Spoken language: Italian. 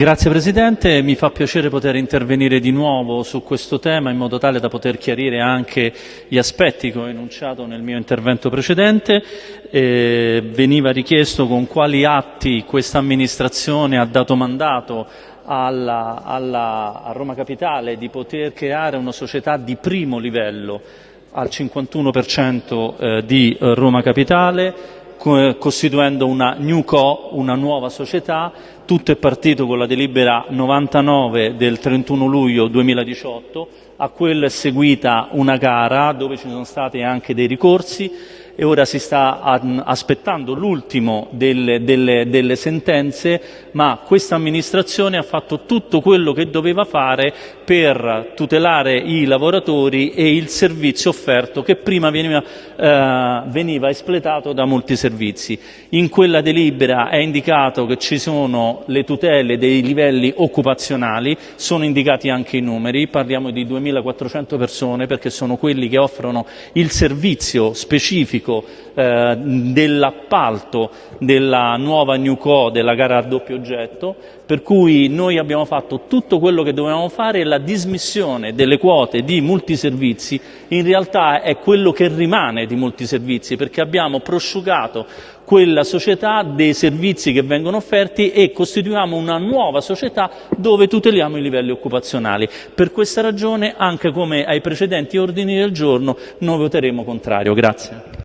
Grazie Presidente, mi fa piacere poter intervenire di nuovo su questo tema in modo tale da poter chiarire anche gli aspetti che ho enunciato nel mio intervento precedente. Eh, veniva richiesto con quali atti questa amministrazione ha dato mandato alla, alla, a Roma Capitale di poter creare una società di primo livello al 51% eh, di Roma Capitale costituendo una New Co, una nuova società. Tutto è partito con la delibera 99 del 31 luglio 2018, a quella è seguita una gara dove ci sono stati anche dei ricorsi e ora si sta aspettando l'ultimo delle, delle, delle, sentenze, ma questa amministrazione ha fatto tutto quello che doveva fare per tutelare i lavoratori e il servizio offerto che prima veniva, eh, veniva espletato da molti servizi. In quella delibera è indicato che ci sono le tutele dei livelli occupazionali, sono indicati anche i numeri, parliamo di 2.400 persone perché sono quelli che offrono il servizio specifico specifico eh, dell'appalto della nuova New Co della gara a doppio oggetto, per cui noi abbiamo fatto tutto quello che dovevamo fare e la dismissione delle quote di multiservizi in realtà è quello che rimane di multiservizi perché abbiamo prosciugato quella società dei servizi che vengono offerti e costituiamo una nuova società dove tuteliamo i livelli occupazionali. Per questa ragione, anche come ai precedenti ordini del giorno, noi voteremo contrario. Grazie.